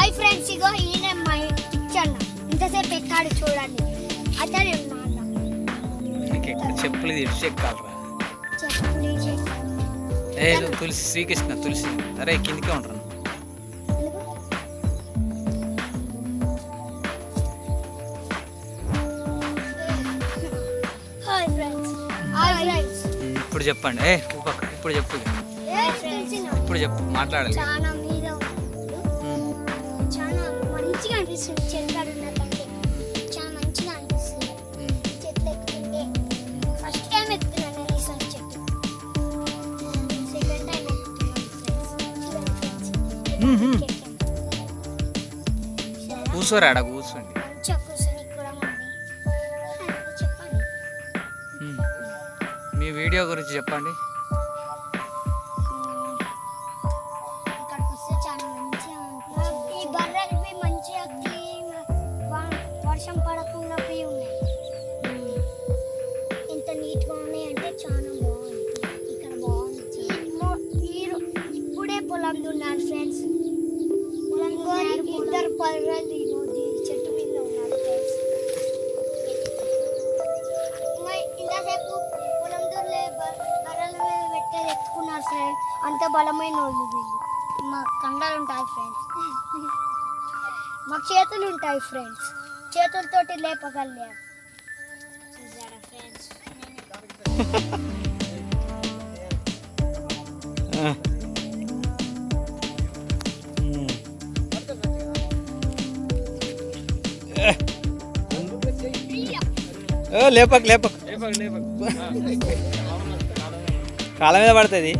Hi friends ఇగో ఈయన my ఇచ్చన్న ఇంతసేపు ఎక్కాడు చూడండి. అతను చెప్పులు తెచ్చి ఎక్కాలరా తులసి శ్రీకృష్ణ తులసి. అరే కిందికే ఉంటాను ఇప్పుడు చెప్పండి. ఏ ఇప్పుడు చెప్పు. ఇప్పుడు చెప్పు మాట్లాడాలి. మంచిగా అనిపిస్తుంది చెట్టు ఉన్నదంటే చాలా మంచిగా అనిపిస్తుంది. చెట్లు ఎక్కుతుంటే. ఫస్ట్ టైం ఎక్కుతున్నాను నేను ఈసారి చెట్టు సెకండ్ టైం ఎక్కుతున్నాను ఫ్రెండ్స్ చూడండి ఫ్రెండ్స్ మ్మ్. చెట్టు. కూర్చోరా ఆడ కూర్చోండి. మీ వీడియో గురించి చెప్పండి. ఫ్రెండ్స్ అంత బలమైన వాళ్ళు వీళ్ళు. మా కండాలు ఉంటాయి ఫ్రెండ్స్ మాకు చేతులు ఉంటాయి ఫ్రెండ్స్ చేతులతోటి లేపగలిగాం. చూసారా ఫ్రెండ్స్ లేపక్ లేపక్. కాళ్ళ మీద పడుతుంది.